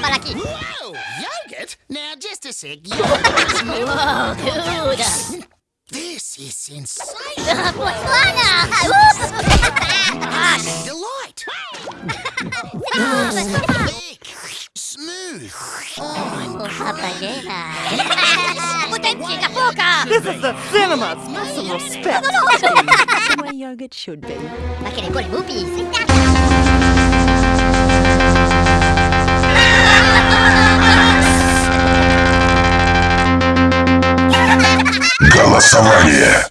Para aquí. Wow, yogurt? Now, just a sec. Whoa, dude. This is insane. Botswana! Delight. Smooth. Oh, Potentia This is the cinema's Smell respect. the way yogurt should be. Like in good movie. Голосование.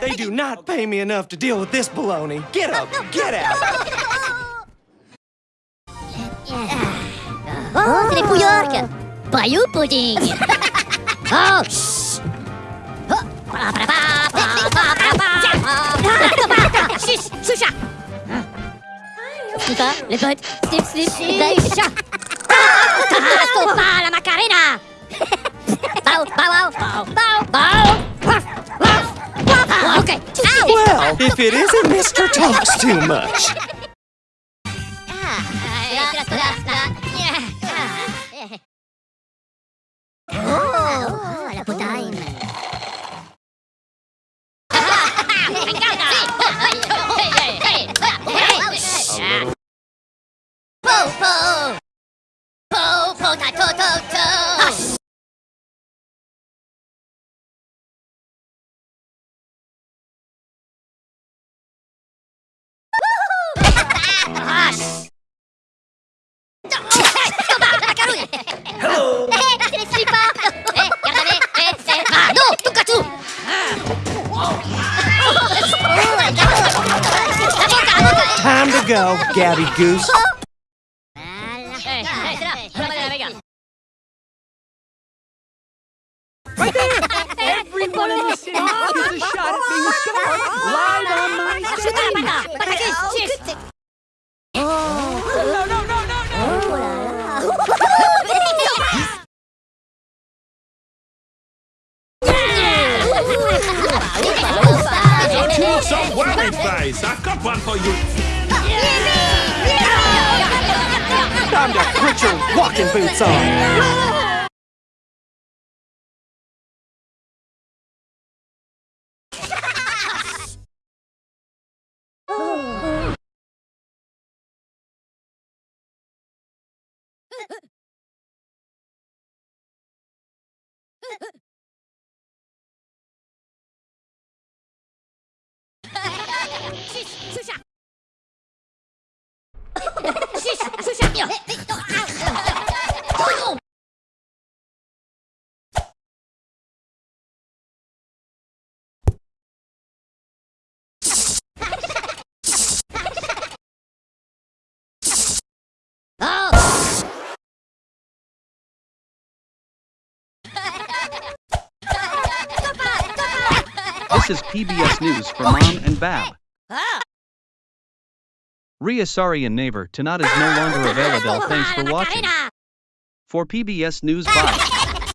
They do not pay me enough to deal with this baloney. Get up! Get out! Oh, c'est Bayou pudding. Oh, chut Chut, choucha Putain, les potes Snip, snip, snip, choucha Carrasco, pas la macarena. Bao, bao, bao, bao, bao well, if it isn't Mr. Talks Too Much. Oh, goose. up. Right there! Everyone in the city is a shot at being live on my stage! Oh. No, no, no, no, you some wedding face! I've got one for you! time to put your walking boots on. Шиш! This is PBS News for Mom and Bab. Ah! Ria Sari and neighbor Tanat is no longer available. Thanks for watching. For PBS News, bye.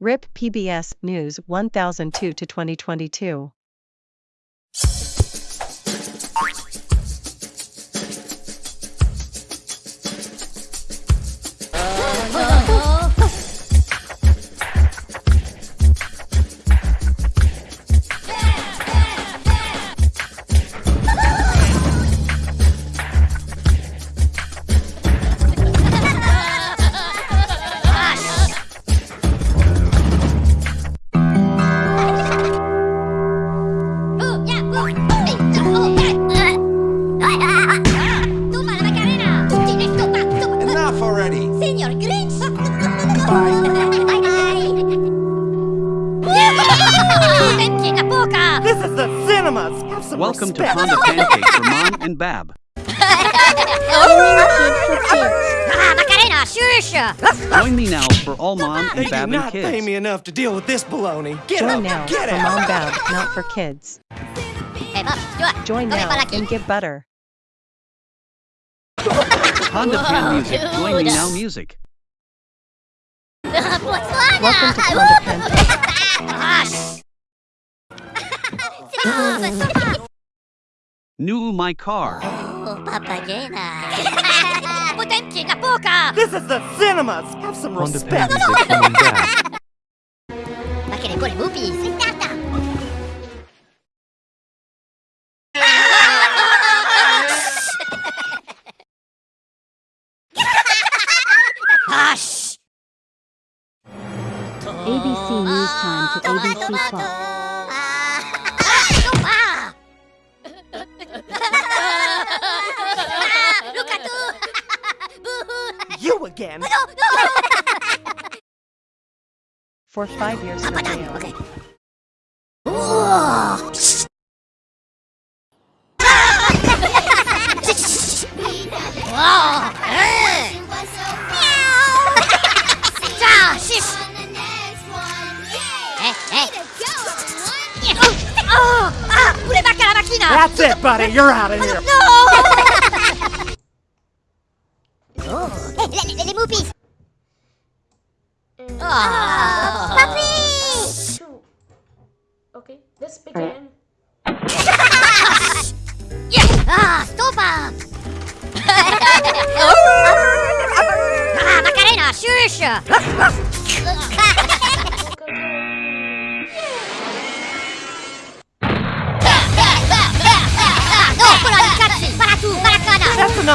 RIP PBS News 1002 to 2022. Join me now for all Mom They and do Bab and not pay me enough to deal with this baloney. Get Join out! now Get for out! Mom Bab, not for kids. Bob, Stuart, Join now and give butter. Honda Pan Music. Join me now music. Botswana! Welcome to Honda Pancake. Hush! Stop! New my car. Oh, papagena! Potenti la! This is the cinemas. Have some respect. For five years for Up and down, jail. okay. Whoa. Wow. Meow. Ciao, shish. Pure manca la macchina. That's it, buddy. You're out of here. No!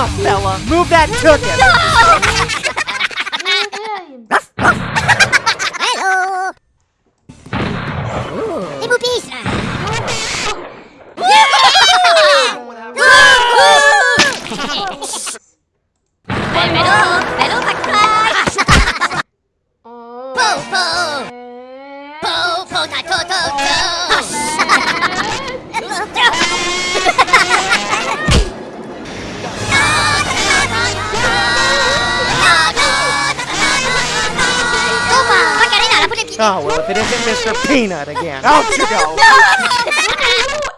Enough. Move that chicken. Oh, well, if it isn't Mr. Peanut again. Oh, out you go.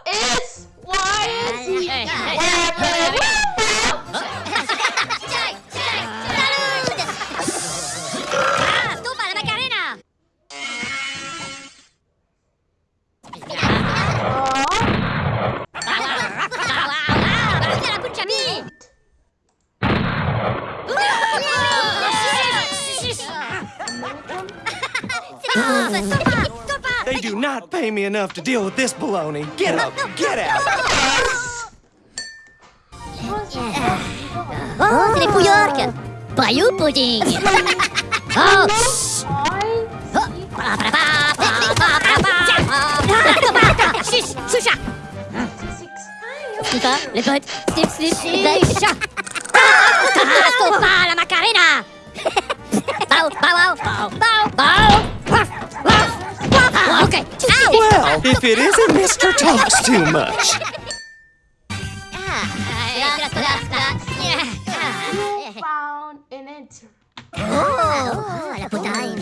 enough to deal with this baloney. Get up! Get out. Oh, c'est les Pouyork! Bayou pudding! Oh! Choucha! Les potes, la Macarena! Bow, bow, wow, bow, bow, Okay. Ow! Well, if it isn't Mr. Talks Too Much. Found an enter. Oh, la putain.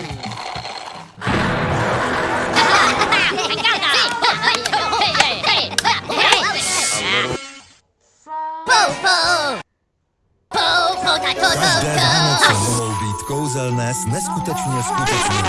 Found Každé Vánoce mohou být kouzelné s neskutečně skutečnými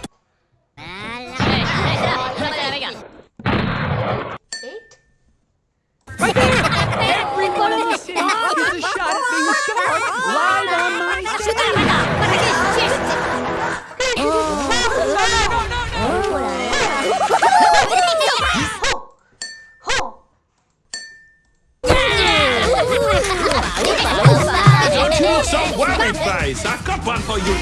got one for you.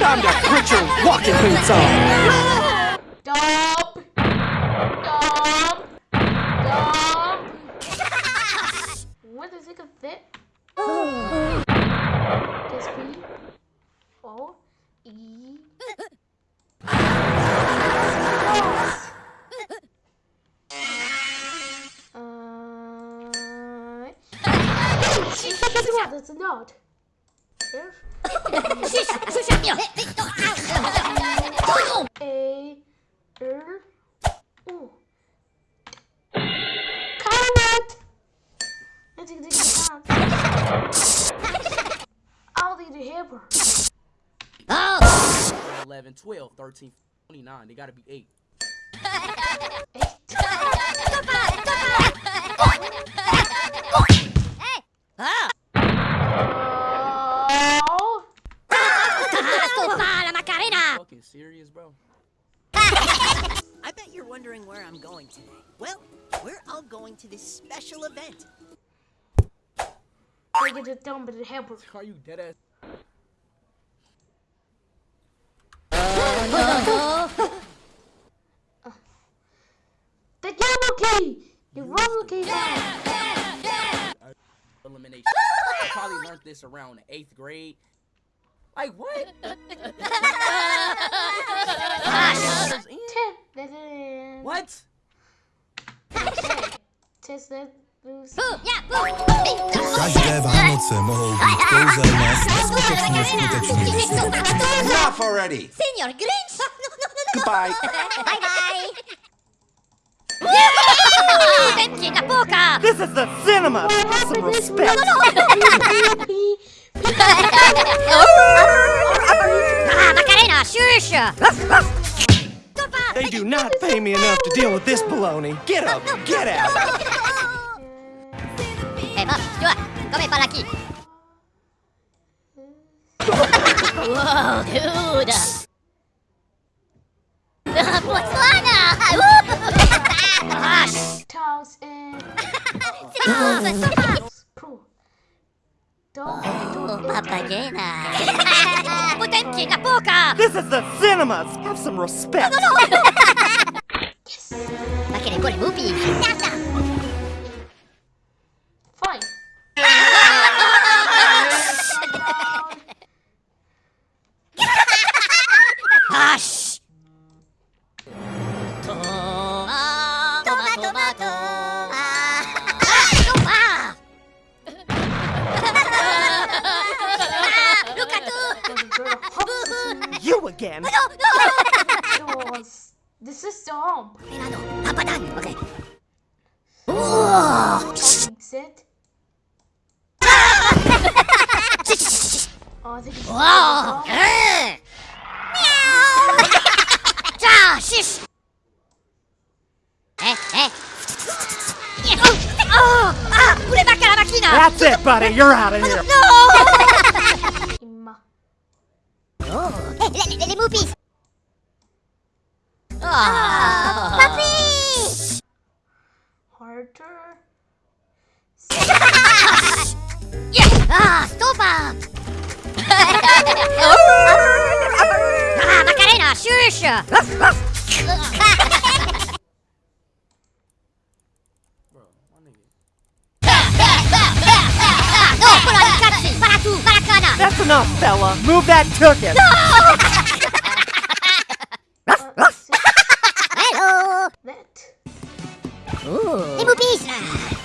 Time to put your walking boots on. That's not. F. A. R. O. Carrot. I think this is not. I'll need a hamper. 11, 12, 13, 29. They gotta be 8. Oh. Macarena Fucking serious, bro? I bet you're wondering where I'm going today. Well, we're all going to this special event. I get it done, but the hamper. Are you dead ass? The yellow key. The yellow key. Elimination. I probably learned this around the 8th grade. Like, what? Ten. That is. what? Test that. Boost. Každé Vánoce mohou být kouzelné neskutečně skutečnými. Enough already. Signor Grinch Goodbye. Bye bye Yahoo! Venti da This is the cinema. Some respect. Ah, Macarena, shush They do not pay me enough to deal with this baloney. Get up. Get out. Eh, Bob, tu vois, come parla chi? Wow, dude! Botswana! Ah, Toss and pro. Don't do papagena! Potenti da! This is the cinemas. Have some respect. Ma che ne vuole Mupi? Fine. Eh! Oh, oh, ah, pure manca la macchina! That's it, buddy. You're out of here. No! Imma. Oh, eh, le, le, le mupi! Papi! Harder. Ah, stupa! ah, Macarena, shush! That's enough, fella. Move that. Uh, see Hello! that. Hey, boobies!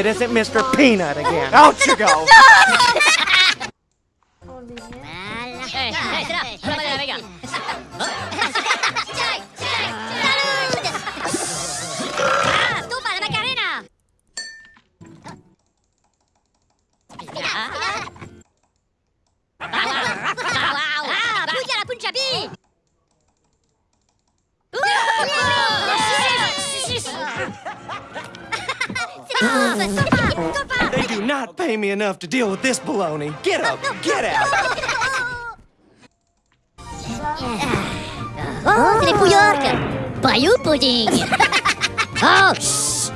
It isn't Mr. Peanut again. Out you go. enough to deal with this baloney. Get up! Get out! oh! Bayou pudding! oh, shh!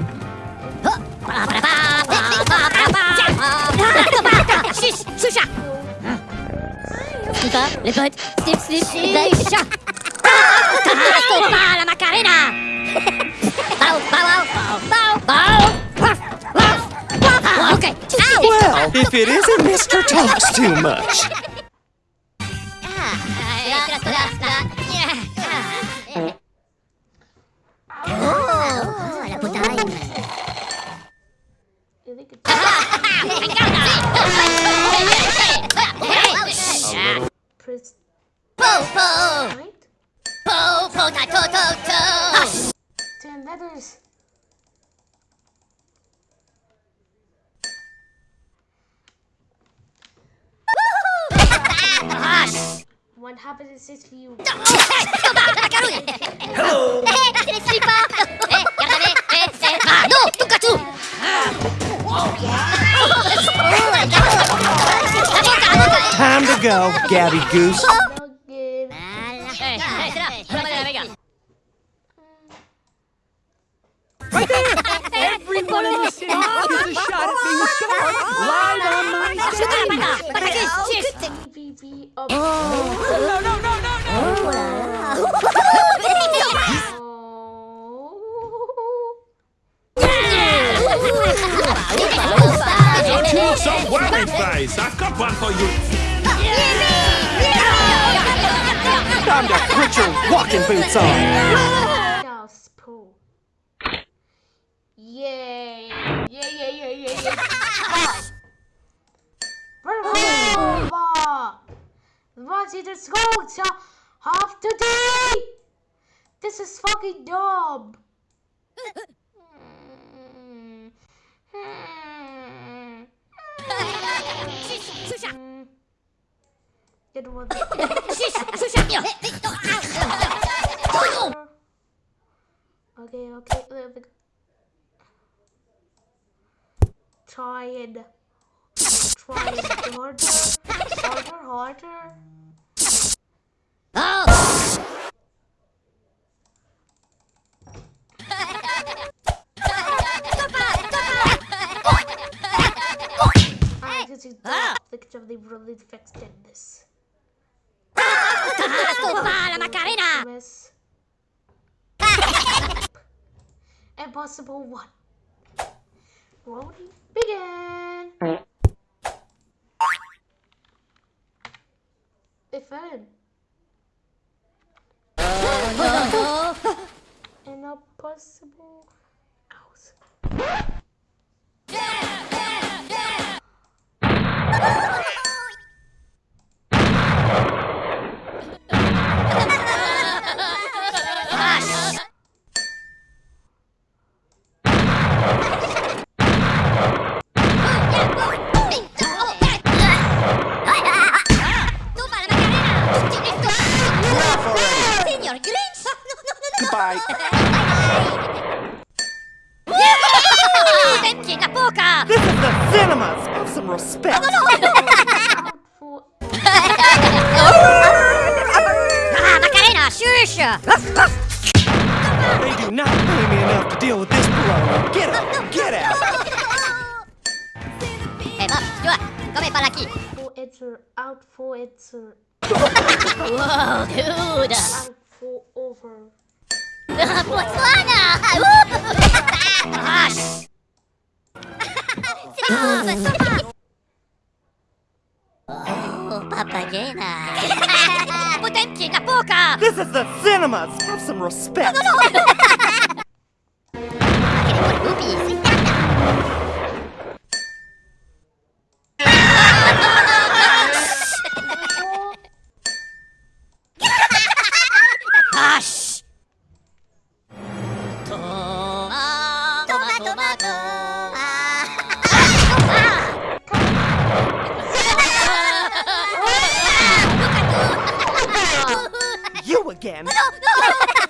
If it isn't Mr. Talks Too Much. Cecily. No! Hello! Ah! Time to go, Gabby Goose. Right there! Everyone in the city is a shot at being shot live on my stage! Oh, no, no, no! Choose some worry. I've got one for you. Walking boots on. Yay! Yeah, yeah, yeah, yeah, yeah. Bravo! What is? of today. This is fucking dumb. Good one. okay, okay, let me try and try and harder, harder, harder. Of the really fixed in this. Impossible one. Rolling begin. It fell in. An impossible house. Come par aquí. for enter, out for enter, Whoa, dude! out for over. Botswana! Hush! Stop! Stop! Oh, papagena! Put empty la boca! This is the cinemas. Have some respect. Oopies! Hush! You again. Verano,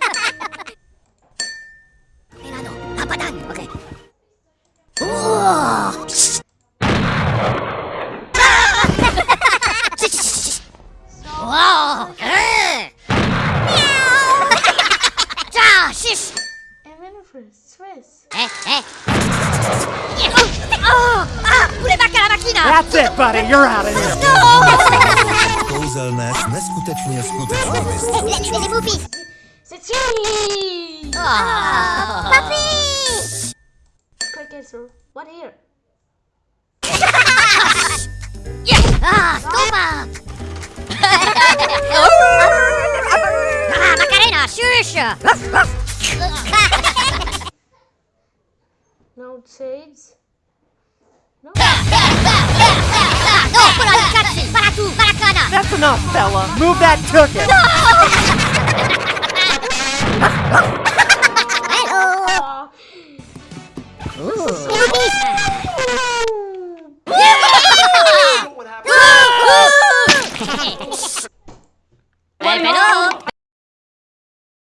You're out of here. Kouzelné s neskutečně skutečnými Les C'est Chili! Oh, papi! Quick answer. What here? Yeah. Ah, toma! ah, Macarena, shush! No shades. No. No, put on! Para tu! That's enough, fella. Move that turkey! No! Hello! Ooh. Hello!